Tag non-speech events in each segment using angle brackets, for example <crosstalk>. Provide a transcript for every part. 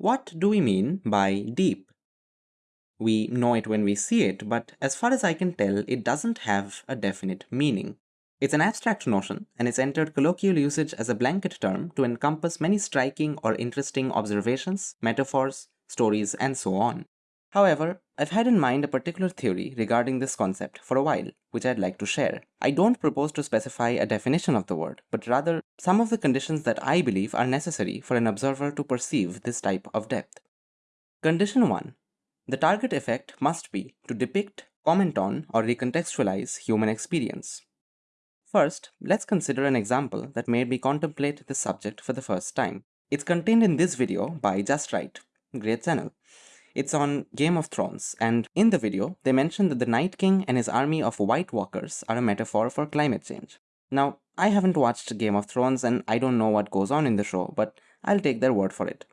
What do we mean by deep? We know it when we see it, but as far as I can tell, it doesn't have a definite meaning. It's an abstract notion, and it's entered colloquial usage as a blanket term to encompass many striking or interesting observations, metaphors, stories, and so on. However, I've had in mind a particular theory regarding this concept for a while, which I'd like to share. I don't propose to specify a definition of the word, but rather some of the conditions that I believe are necessary for an observer to perceive this type of depth. Condition 1. The target effect must be to depict, comment on, or recontextualize human experience. First, let's consider an example that made me contemplate this subject for the first time. It's contained in this video by Just Write, great channel. It's on Game of Thrones, and in the video, they mention that the Night King and his army of White Walkers are a metaphor for climate change. Now, I haven't watched Game of Thrones and I don't know what goes on in the show, but I'll take their word for it.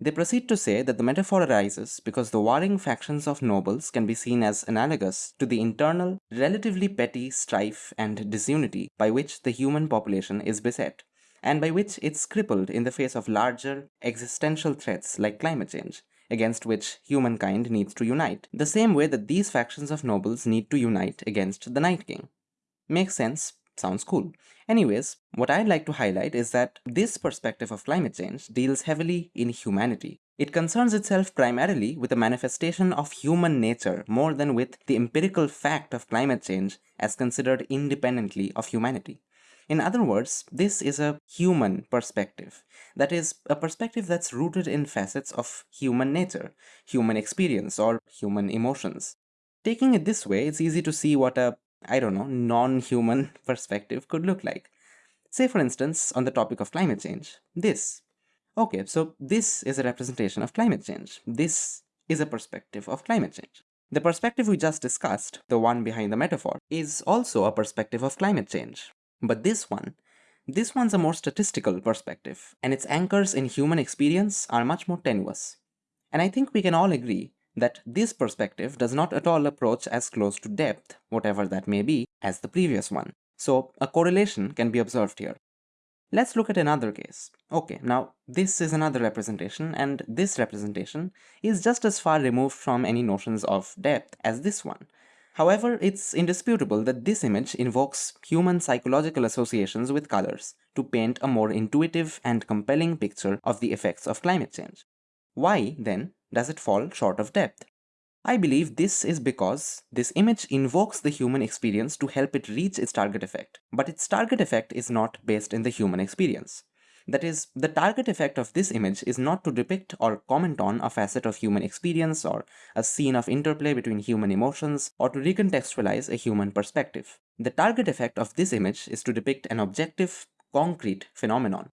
They proceed to say that the metaphor arises because the warring factions of nobles can be seen as analogous to the internal, relatively petty strife and disunity by which the human population is beset, and by which it's crippled in the face of larger, existential threats like climate change against which humankind needs to unite, the same way that these factions of nobles need to unite against the Night King. Makes sense, sounds cool. Anyways, what I'd like to highlight is that this perspective of climate change deals heavily in humanity. It concerns itself primarily with the manifestation of human nature more than with the empirical fact of climate change as considered independently of humanity. In other words, this is a human perspective. That is, a perspective that's rooted in facets of human nature, human experience, or human emotions. Taking it this way, it's easy to see what a, I don't know, non-human <laughs> perspective could look like. Say for instance, on the topic of climate change, this. Okay, so this is a representation of climate change. This is a perspective of climate change. The perspective we just discussed, the one behind the metaphor, is also a perspective of climate change. But this one, this one's a more statistical perspective, and its anchors in human experience are much more tenuous. And I think we can all agree that this perspective does not at all approach as close to depth, whatever that may be, as the previous one. So a correlation can be observed here. Let's look at another case. Okay, now this is another representation and this representation is just as far removed from any notions of depth as this one. However, it's indisputable that this image invokes human psychological associations with colors to paint a more intuitive and compelling picture of the effects of climate change. Why, then, does it fall short of depth? I believe this is because this image invokes the human experience to help it reach its target effect, but its target effect is not based in the human experience. That is, the target effect of this image is not to depict or comment on a facet of human experience or a scene of interplay between human emotions or to recontextualize a human perspective. The target effect of this image is to depict an objective, concrete phenomenon.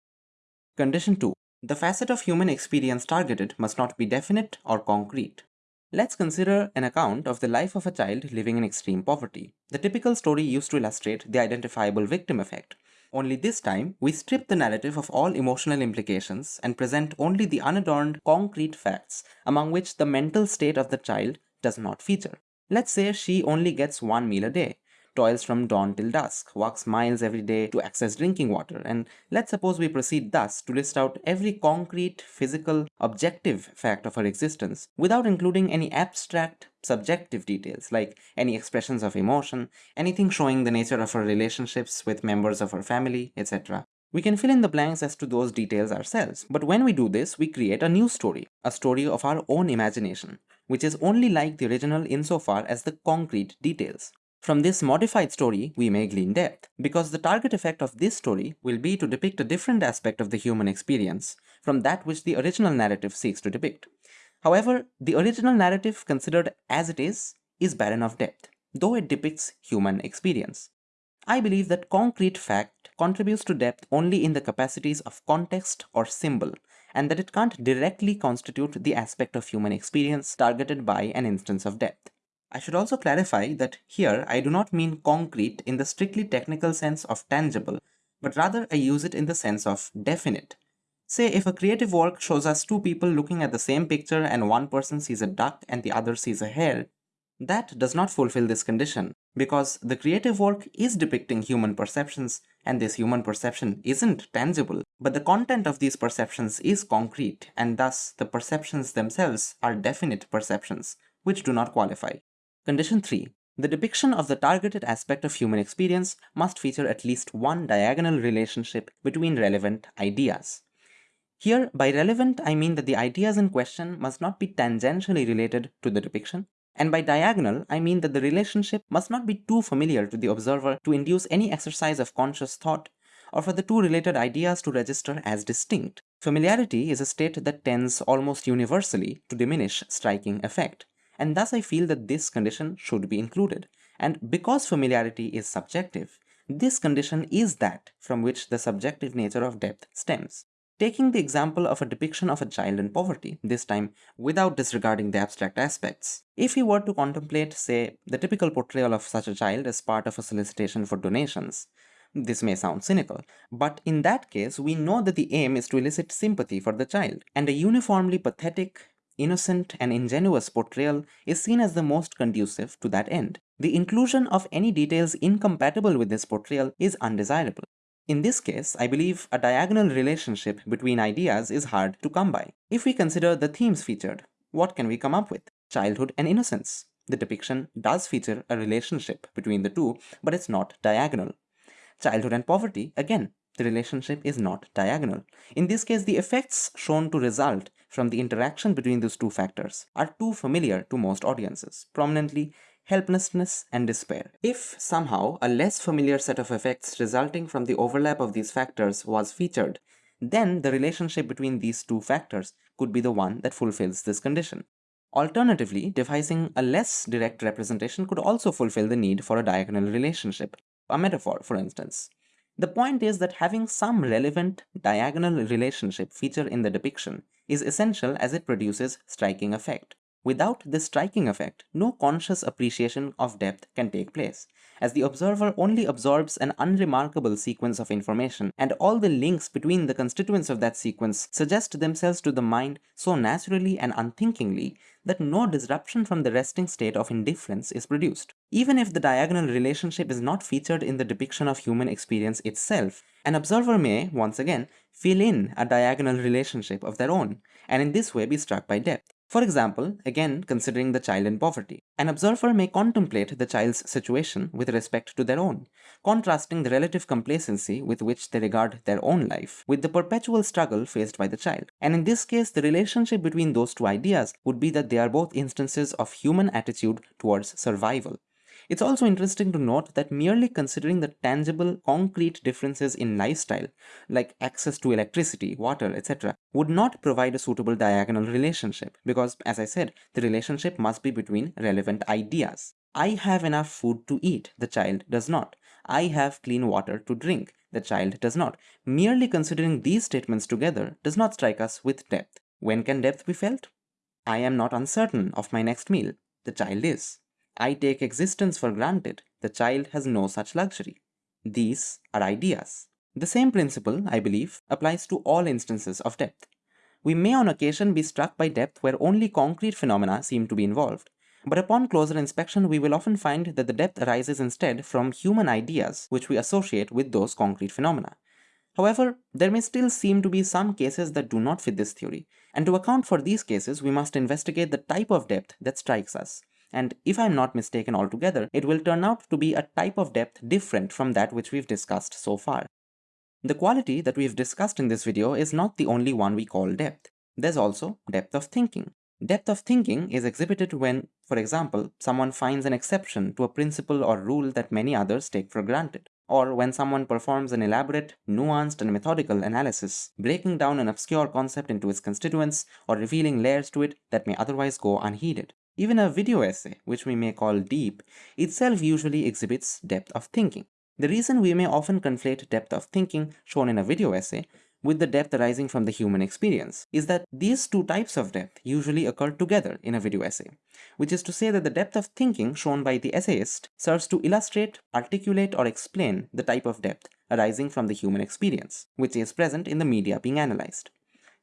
Condition 2. The facet of human experience targeted must not be definite or concrete. Let's consider an account of the life of a child living in extreme poverty. The typical story used to illustrate the identifiable victim effect, only this time, we strip the narrative of all emotional implications and present only the unadorned, concrete facts, among which the mental state of the child does not feature. Let's say she only gets one meal a day, toils from dawn till dusk, walks miles every day to access drinking water, and let's suppose we proceed thus to list out every concrete, physical, objective fact of her existence without including any abstract, subjective details like any expressions of emotion, anything showing the nature of her relationships with members of her family, etc. We can fill in the blanks as to those details ourselves, but when we do this, we create a new story, a story of our own imagination, which is only like the original insofar as the concrete details. From this modified story, we may glean depth, because the target effect of this story will be to depict a different aspect of the human experience from that which the original narrative seeks to depict. However, the original narrative considered as it is, is barren of depth, though it depicts human experience. I believe that concrete fact contributes to depth only in the capacities of context or symbol, and that it can't directly constitute the aspect of human experience targeted by an instance of depth. I should also clarify that here I do not mean concrete in the strictly technical sense of tangible, but rather I use it in the sense of definite. Say if a creative work shows us two people looking at the same picture and one person sees a duck and the other sees a hare, That does not fulfill this condition because the creative work is depicting human perceptions and this human perception isn't tangible, but the content of these perceptions is concrete and thus the perceptions themselves are definite perceptions, which do not qualify. Condition 3. The depiction of the targeted aspect of human experience must feature at least one diagonal relationship between relevant ideas. Here, by relevant, I mean that the ideas in question must not be tangentially related to the depiction, and by diagonal, I mean that the relationship must not be too familiar to the observer to induce any exercise of conscious thought, or for the two related ideas to register as distinct. Familiarity is a state that tends almost universally to diminish striking effect, and thus I feel that this condition should be included. And because familiarity is subjective, this condition is that from which the subjective nature of depth stems. Taking the example of a depiction of a child in poverty, this time without disregarding the abstract aspects. If we were to contemplate, say, the typical portrayal of such a child as part of a solicitation for donations, this may sound cynical, but in that case, we know that the aim is to elicit sympathy for the child, and a uniformly pathetic, innocent, and ingenuous portrayal is seen as the most conducive to that end. The inclusion of any details incompatible with this portrayal is undesirable. In this case, I believe a diagonal relationship between ideas is hard to come by. If we consider the themes featured, what can we come up with? Childhood and innocence. The depiction does feature a relationship between the two, but it's not diagonal. Childhood and poverty, again, the relationship is not diagonal. In this case, the effects shown to result from the interaction between these two factors are too familiar to most audiences, prominently helplessness, and despair. If somehow a less familiar set of effects resulting from the overlap of these factors was featured, then the relationship between these two factors could be the one that fulfills this condition. Alternatively, devising a less direct representation could also fulfill the need for a diagonal relationship, a metaphor for instance. The point is that having some relevant diagonal relationship feature in the depiction is essential as it produces striking effect. Without this striking effect, no conscious appreciation of depth can take place, as the observer only absorbs an unremarkable sequence of information, and all the links between the constituents of that sequence suggest themselves to the mind so naturally and unthinkingly that no disruption from the resting state of indifference is produced. Even if the diagonal relationship is not featured in the depiction of human experience itself, an observer may, once again, fill in a diagonal relationship of their own, and in this way be struck by depth. For example, again considering the child in poverty, an observer may contemplate the child's situation with respect to their own, contrasting the relative complacency with which they regard their own life with the perpetual struggle faced by the child. And in this case, the relationship between those two ideas would be that they are both instances of human attitude towards survival. It's also interesting to note that merely considering the tangible, concrete differences in lifestyle, like access to electricity, water, etc., would not provide a suitable diagonal relationship because, as I said, the relationship must be between relevant ideas. I have enough food to eat, the child does not. I have clean water to drink, the child does not. Merely considering these statements together does not strike us with depth. When can depth be felt? I am not uncertain of my next meal, the child is. I take existence for granted. The child has no such luxury. These are ideas. The same principle, I believe, applies to all instances of depth. We may on occasion be struck by depth where only concrete phenomena seem to be involved, but upon closer inspection we will often find that the depth arises instead from human ideas which we associate with those concrete phenomena. However, there may still seem to be some cases that do not fit this theory, and to account for these cases we must investigate the type of depth that strikes us and if I'm not mistaken altogether, it will turn out to be a type of depth different from that which we've discussed so far. The quality that we've discussed in this video is not the only one we call depth. There's also depth of thinking. Depth of thinking is exhibited when, for example, someone finds an exception to a principle or rule that many others take for granted, or when someone performs an elaborate, nuanced, and methodical analysis, breaking down an obscure concept into its constituents or revealing layers to it that may otherwise go unheeded. Even a video essay, which we may call deep, itself usually exhibits depth of thinking. The reason we may often conflate depth of thinking shown in a video essay with the depth arising from the human experience is that these two types of depth usually occur together in a video essay, which is to say that the depth of thinking shown by the essayist serves to illustrate, articulate, or explain the type of depth arising from the human experience, which is present in the media being analyzed.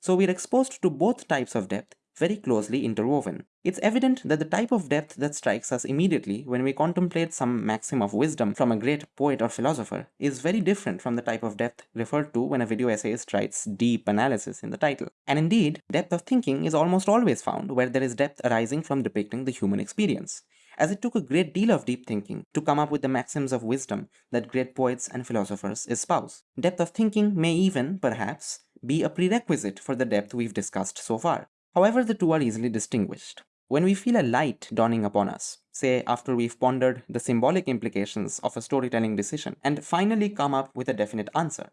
So we're exposed to both types of depth very closely interwoven. It's evident that the type of depth that strikes us immediately when we contemplate some maxim of wisdom from a great poet or philosopher is very different from the type of depth referred to when a video essayist writes deep analysis in the title. And indeed, depth of thinking is almost always found where there is depth arising from depicting the human experience as it took a great deal of deep thinking to come up with the maxims of wisdom that great poets and philosophers espouse. Depth of thinking may even, perhaps, be a prerequisite for the depth we've discussed so far. However, the two are easily distinguished. When we feel a light dawning upon us, say after we've pondered the symbolic implications of a storytelling decision and finally come up with a definite answer,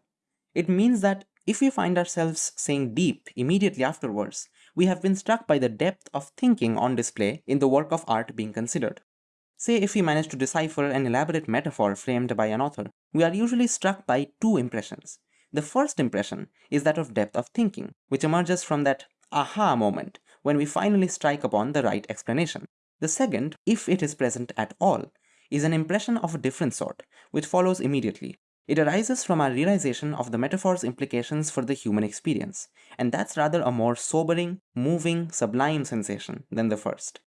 it means that if we find ourselves saying deep immediately afterwards, we have been struck by the depth of thinking on display in the work of art being considered. Say if we manage to decipher an elaborate metaphor framed by an author, we are usually struck by two impressions. The first impression is that of depth of thinking, which emerges from that aha moment when we finally strike upon the right explanation. The second, if it is present at all, is an impression of a different sort, which follows immediately. It arises from our realization of the metaphor's implications for the human experience, and that's rather a more sobering, moving, sublime sensation than the first.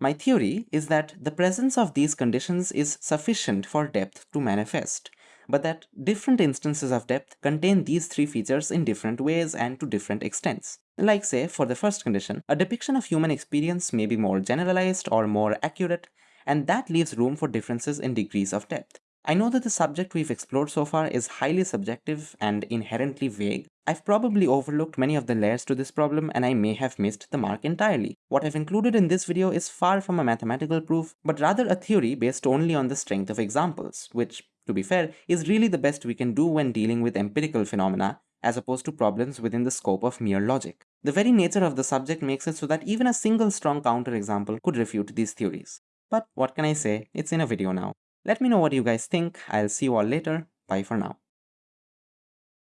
My theory is that the presence of these conditions is sufficient for depth to manifest, but that different instances of depth contain these three features in different ways and to different extents. Like say, for the first condition, a depiction of human experience may be more generalized or more accurate, and that leaves room for differences in degrees of depth. I know that the subject we've explored so far is highly subjective and inherently vague. I've probably overlooked many of the layers to this problem and I may have missed the mark entirely. What I've included in this video is far from a mathematical proof, but rather a theory based only on the strength of examples, which, to be fair, is really the best we can do when dealing with empirical phenomena as opposed to problems within the scope of mere logic. The very nature of the subject makes it so that even a single strong counterexample could refute these theories. But what can I say, it's in a video now. Let me know what you guys think, I'll see you all later, bye for now.